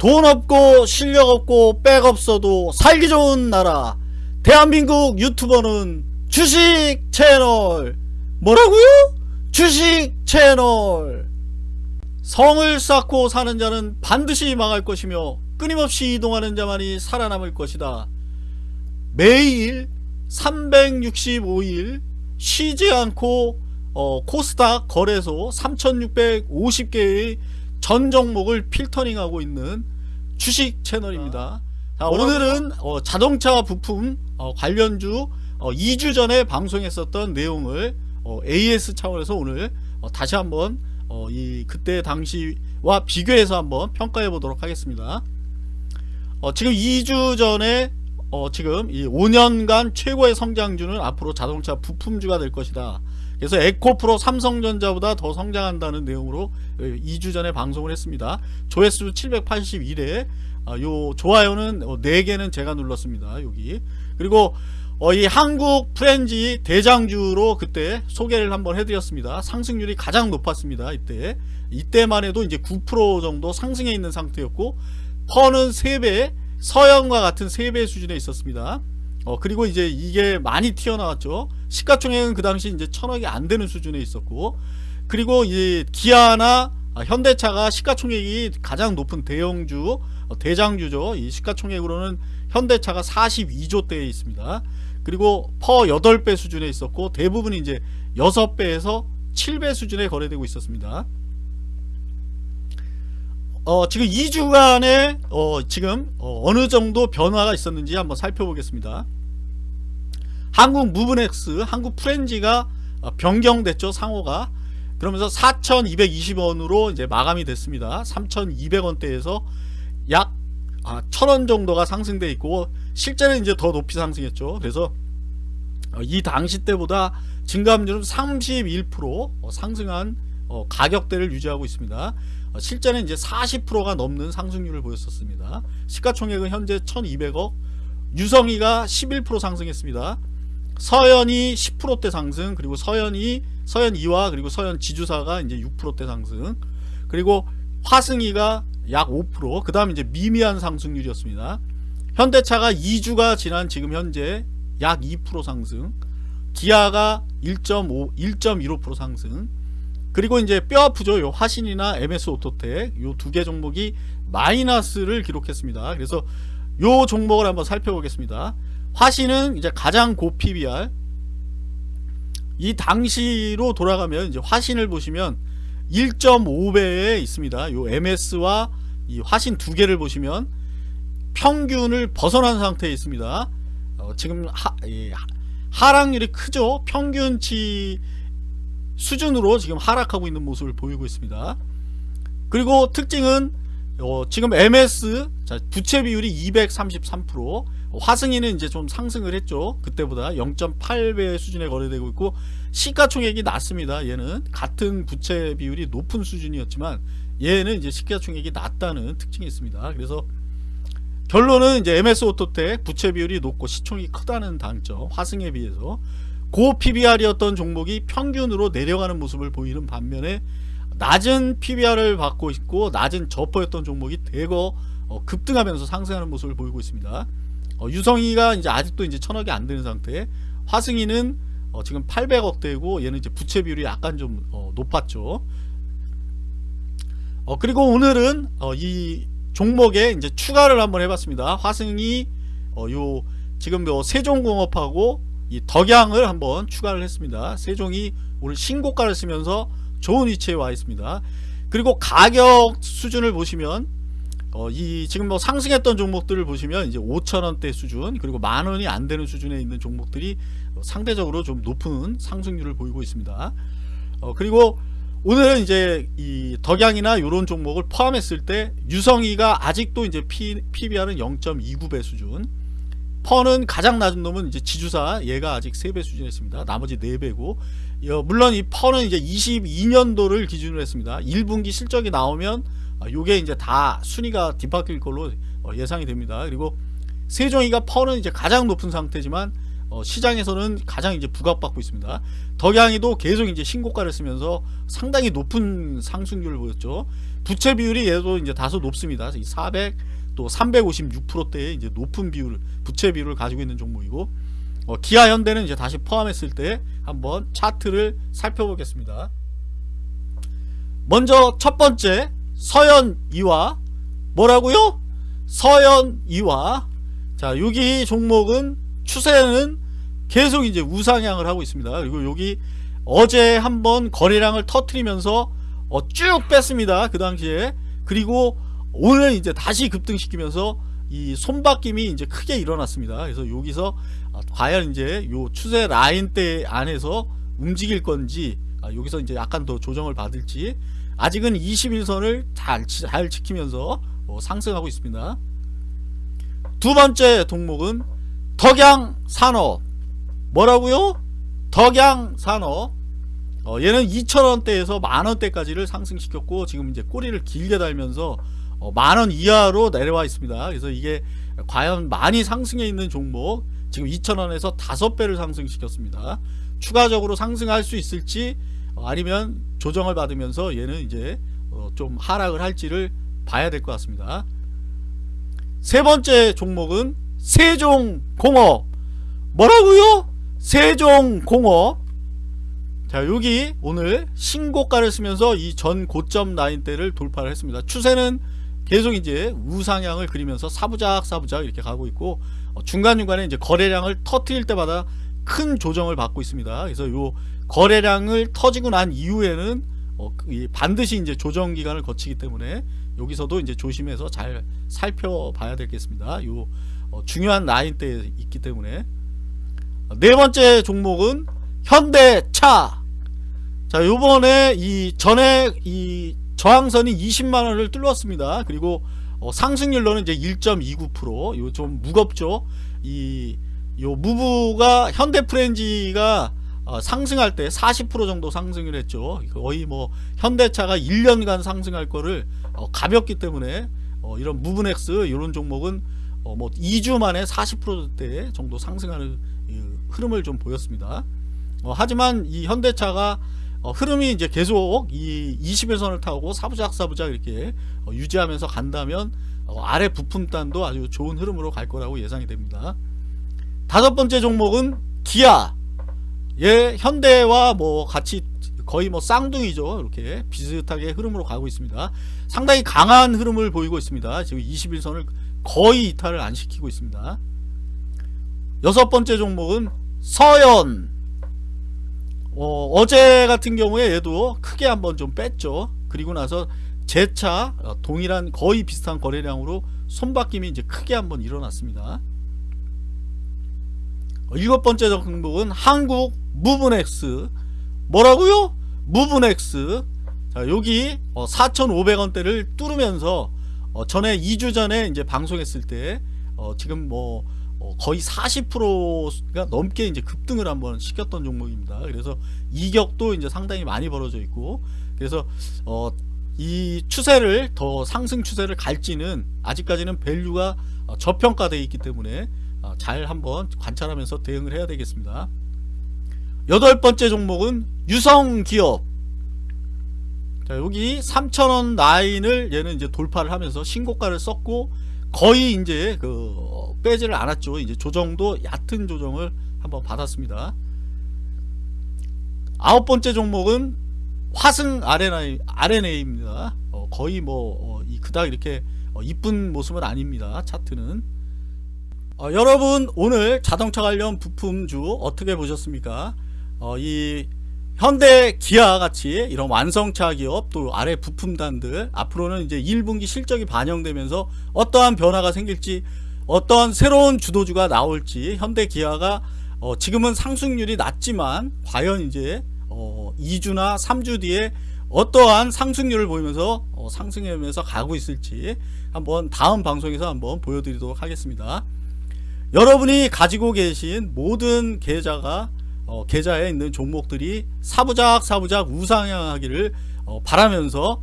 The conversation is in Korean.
돈 없고 실력 없고 백 없어도 살기 좋은 나라. 대한민국 유튜버는 주식 채널. 뭐라고요? 주식 채널. 성을 쌓고 사는 자는 반드시 망할 것이며 끊임없이 이동하는 자만이 살아남을 것이다. 매일 365일 쉬지 않고 어, 코스닥 거래소 3650개의 전 종목을 필터링하고 있는 주식 채널입니다. 자, 오늘은 어, 자동차 부품 어, 관련주 2주 전에 방송했었던 내용을 어, AS 차원에서 오늘 어, 다시 한번 어, 이 그때 당시와 비교해서 한번 평가해 보도록 하겠습니다. 어, 지금 2주 전에 어, 지금 이 5년간 최고의 성장주는 앞으로 자동차 부품주가 될 것이다. 그래서 에코프로 삼성전자보다 더 성장한다는 내용으로 2주 전에 방송을 했습니다. 조회수 781회 아, 요 좋아요는 4개는 제가 눌렀습니다. 여기 그리고 어, 이 한국 프렌지 대장주로 그때 소개를 한번 해드렸습니다. 상승률이 가장 높았습니다. 이때 이때만 해도 이제 9% 정도 상승해 있는 상태였고 퍼는 3배 서영과 같은 3배 수준에 있었습니다. 어 그리고 이제 이게 많이 튀어나왔죠. 시가총액은 그 당시 이제 천억이 안 되는 수준에 있었고 그리고 이 기아나 현대차가 시가총액이 가장 높은 대형주 어, 대장주죠. 이 시가총액으로는 현대차가 42조대에 있습니다. 그리고 퍼 8배 수준에 있었고 대부분 이제 6배에서 7배 수준에 거래되고 있었습니다 어, 지금 2주간에 어, 지금 어, 느 정도 변화가 있었는지 한번 살펴보겠습니다. 한국 무브넥스, 한국 프렌지가 어, 변경됐죠 상호가. 그러면서 4,220원으로 이제 마감이 됐습니다. 3,200원대에서 약 아, 1,000원 정도가 상승돼 있고 실제는 이제 더 높이 상승했죠. 그래서 어, 이 당시 때보다 증감률은 31% 어, 상승한 어, 가격대를 유지하고 있습니다. 어, 실제는 이제 40%가 넘는 상승률을 보였었습니다. 시가총액은 현재 1200억 유성이가 11% 상승했습니다. 서현이 10%대 상승 그리고 서현이 서현 2와 그리고 서현 지주사가 이제 6%대 상승 그리고 화승이가 약 5%그 다음 이제 미미한 상승률이었습니다. 현대차가 2주가 지난 지금 현재 약 2% 상승 기아가 1.5 1.15% 상승 그리고 이제 뼈 아프죠. 요 화신이나 MS 오토텍 요 두 개 종목이 마이너스를 기록했습니다. 그래서 요 종목을 한번 살펴보겠습니다. 화신은 이제 가장 고 PBR 이 당시로 돌아가면 이제 화신을 보시면 1.5배에 있습니다. 요 MS와 이 화신 두 개를 보시면 평균을 벗어난 상태에 있습니다. 어, 지금 하, 하락률이 크죠. 평균치 수준으로 지금 하락하고 있는 모습을 보이고 있습니다. 그리고 특징은 어, 지금 MS 자, 부채 비율이 233% 화승이는 이제 좀 상승을 했죠. 그때보다 0.8배 수준에 거래되고 있고 시가총액이 낮습니다. 얘는 같은 부채 비율이 높은 수준이었지만 얘는 이제 시가총액이 낮다는 특징이 있습니다. 그래서 결론은 이제 MS 오토텍 부채 비율이 높고 시총이 크다는 단점 화승에 비해서 고 PBR이었던 종목이 평균으로 내려가는 모습을 보이는 반면에 낮은 PBR을 받고 있고 낮은 저퍼였던 종목이 대거 어, 급등하면서 상승하는 모습을 보이고 있습니다. 어, 유성이가 이제 아직도 이제 천억이 안 되는 상태. 화승이는 어, 지금 800억대고 얘는 이제 부채 비율이 약간 좀 어, 높았죠. 어, 그리고 오늘은 어, 이 종목에 이제 추가를 한번 해봤습니다. 화승이 요 지금 뭐 세종공업하고 이 덕양을 한번 추가를 했습니다. 세종이 오늘 신고가를 쓰면서 좋은 위치에 와 있습니다. 그리고 가격 수준을 보시면 어, 이 지금 뭐 상승했던 종목들을 보시면 이제 5천원대 수준 그리고 만원이 안 되는 수준에 있는 종목들이 상대적으로 좀 높은 상승률을 보이고 있습니다. 어, 그리고 오늘은 이제 이 덕양이나 이런 종목을 포함했을 때 유성이가 아직도 이제 P, PBR은 0.29배 수준 퍼는 가장 낮은 놈은 이제 지주사 얘가 아직 3배 수준에 있습니다. 나머지 4배고 물론 이 퍼는 이제 22년도를 기준으로 했습니다. 1분기 실적이 나오면 아, 요게 이제 다 순위가 뒤바뀔 걸로 어, 예상이 됩니다. 그리고 세종이가 퍼는 이제 가장 높은 상태지만 어, 시장에서는 가장 이제 부각받고 있습니다. 덕양이도 계속 이제 신고가를 쓰면서 상당히 높은 상승률을 보였죠. 부채 비율이 얘도 이제 다소 높습니다. 400 또 356%대의 이제 높은 비율 부채 비율을 가지고 있는 종목이고 어, 기아 현대는 이제 다시 포함했을 때 한번 차트를 살펴보겠습니다. 먼저 첫 번째 서현 이화 뭐라고요? 서현 이화 자 여기 종목은 추세는 계속 이제 우상향을 하고 있습니다. 그리고 여기 어제 한번 거래량을 터트리면서 어, 쭉 뺐습니다. 그 당시에 그리고 오늘 이제 다시 급등시키면서 이 손바뀜이 이제 크게 일어났습니다. 그래서 여기서 아, 과연 이제 요 추세 라인대 안에서 움직일 건지 아, 여기서 이제 약간 더 조정을 받을지 아직은 21선을 잘, 잘 지키면서 어, 상승하고 있습니다. 두 번째 종목은 덕양산업 뭐라고요? 덕양산업 어, 얘는 2천원대에서 만원대까지를 상승시켰고 지금 이제 꼬리를 길게 달면서 어, 만원 이하로 내려와 있습니다. 그래서 이게 과연 많이 상승해 있는 종목 지금 2천원에서 5배를 상승시켰습니다. 추가적으로 상승할 수 있을지 어, 아니면 조정을 받으면서 얘는 이제 어, 좀 하락을 할지를 봐야 될 것 같습니다. 세 번째 종목은 세종공업 뭐라고요? 세종공업 자 여기 오늘 신고가를 쓰면서 이 전 고점 라인대를 돌파를 했습니다. 추세는 계속 이제 우상향을 그리면서 사부작 사부작 이렇게 가고 있고 어, 중간중간에 이제 거래량을 터트릴 때마다 큰 조정을 받고 있습니다. 그래서 요 거래량을 터지고 난 이후에는 어, 이 반드시 이제 조정 기간을 거치기 때문에 여기서도 이제 조심해서 잘 살펴봐야 되겠습니다. 요 어, 중요한 라인대에 있기 때문에 네 번째 종목은 현대차. 자, 요번에 이 전에 이 저항선이 20만 원을 뚫었습니다. 그리고 어, 상승률로는 이제 1.29%. 요 좀 무겁죠. 이 요 무브가 현대 프렌지가 어, 상승할 때 40% 정도 상승을 했죠. 거의 뭐 현대차가 1년간 상승할 거를 어, 가볍기 때문에 어, 이런 무브넥스 이런 종목은 어, 뭐 2주 만에 40%대 정도 상승하는 이 흐름을 좀 보였습니다. 어, 하지만 이 현대차가 어, 흐름이 이제 계속 이 21선을 타고 사부작 사부작 이렇게 어, 유지하면서 간다면 어, 아래 부품단도 아주 좋은 흐름으로 갈 거라고 예상이 됩니다. 다섯 번째 종목은 기아. 예, 현대와 뭐 같이 거의 뭐 쌍둥이죠. 이렇게 비슷하게 흐름으로 가고 있습니다. 상당히 강한 흐름을 보이고 있습니다. 지금 21선을 거의 이탈을 안 시키고 있습니다. 여섯 번째 종목은 서현. 어, 제 같은 경우에 얘도 크게 한번 좀 뺐죠. 그리고 나서 재차 어, 동일한 거의 비슷한 거래량으로 손바뀜이 이제 크게 한번 일어났습니다. 어, 일곱 번째 종목은 한국 무브넥스 뭐라고요? 무브넥스 자 여기 어, 4,500원대를 뚫으면서 어, 전에 2주 전에 이제 방송했을 때 어, 지금 뭐 어, 거의 40%가 넘게 이제 급등을 한번 시켰던 종목입니다. 그래서 이격도 이제 상당히 많이 벌어져 있고 그래서 어, 이 추세를 더 상승 추세를 갈지는 아직까지는 밸류가 어, 저평가되어 있기 때문에 어, 잘 한번 관찰하면서 대응을 해야 되겠습니다. 여덟 번째 종목은 유성기업 자 여기 3천원 라인을 얘는 이제 돌파를 하면서 신고가를 썼고 거의 이제 그 빼지를 않았죠. 이제 조정도 얕은 조정을 한번 받았습니다. 아홉 번째 종목은 화승 RNA, RNA입니다. 어, 거의 뭐 어, 그닥 이렇게 어, 이쁜 모습은 아닙니다. 차트는. 어, 여러분 오늘 자동차 관련 부품주 어떻게 보셨습니까? 어, 이 현대 기아 같이 이런 완성차 기업 또 아래 부품단들 앞으로는 이제 1분기 실적이 반영되면서 어떠한 변화가 생길지 어떤 새로운 주도주가 나올지 현대 기아가 어 지금은 상승률이 낮지만 과연 이제 어 2주나 3주 뒤에 어떠한 상승률을 보이면서 어 상승하면서 가고 있을지 한번 다음 방송에서 한번 보여드리도록 하겠습니다. 여러분이 가지고 계신 모든 계좌가 어, 계좌에 있는 종목들이 사부작 사부작 우상향하기를 어, 바라면서